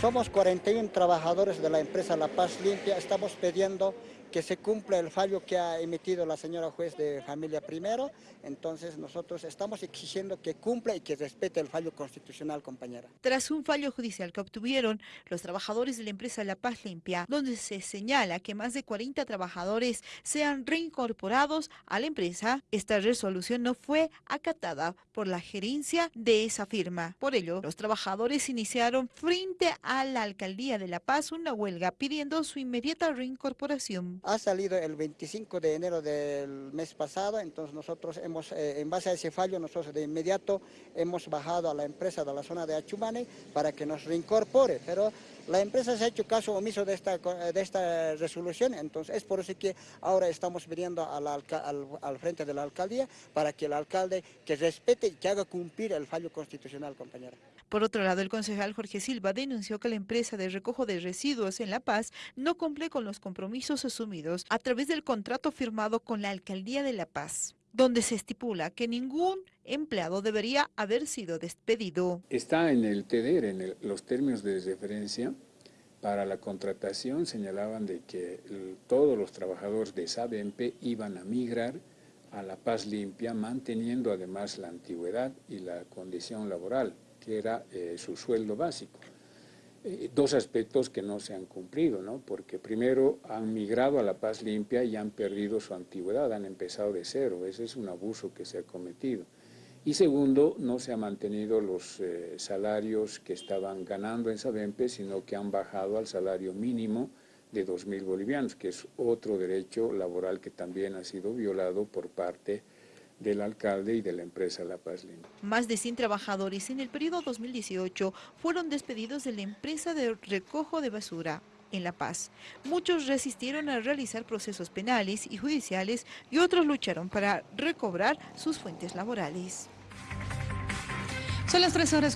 Somos 41 trabajadores de la empresa La Paz Limpia, estamos pidiendo que se cumpla el fallo que ha emitido la señora juez de familia primero, entonces nosotros estamos exigiendo que cumpla y que respete el fallo constitucional, compañera. Tras un fallo judicial que obtuvieron los trabajadores de la empresa La Paz Limpia, donde se señala que más de 40 trabajadores sean reincorporados a la empresa, esta resolución no fue acatada por la gerencia de esa firma. Por ello, los trabajadores iniciaron frente a la alcaldía de La Paz una huelga pidiendo su inmediata reincorporación. Ha salido el 25 de enero del mes pasado, entonces nosotros hemos, eh, en base a ese fallo, nosotros de inmediato hemos bajado a la empresa de la zona de Achumane para que nos reincorpore, pero la empresa se ha hecho caso omiso de esta, de esta resolución, entonces es por eso que ahora estamos viniendo al, al, frente de la alcaldía para que el alcalde que respete y que haga cumplir el fallo constitucional, compañera. Por otro lado, el concejal Jorge Silva denunció que la empresa de recojo de residuos en La Paz no cumple con los compromisos asumidos a través del contrato firmado con la Alcaldía de La Paz donde se estipula que ningún empleado debería haber sido despedido. Está en el TDR, en los términos de referencia para la contratación, señalaban de que todos los trabajadores de SABEMPE iban a migrar a La Paz Limpia, manteniendo además la antigüedad y la condición laboral, que era eh, su sueldo básico. Eh, dos aspectos que no se han cumplido, ¿no? porque primero han migrado a La Paz Limpia y han perdido su antigüedad, han empezado de cero, ese es un abuso que se ha cometido. Y segundo, no se han mantenido los eh, salarios que estaban ganando en Sabempe, sino que han bajado al salario mínimo de 2.000 bolivianos, que es otro derecho laboral que también ha sido violado por parte de del alcalde y de la empresa La Paz Limpia. Más de 100 trabajadores en el periodo 2018 fueron despedidos de la empresa de recojo de basura en La Paz. Muchos resistieron a realizar procesos penales y judiciales y otros lucharon para recobrar sus fuentes laborales. Son las tres horas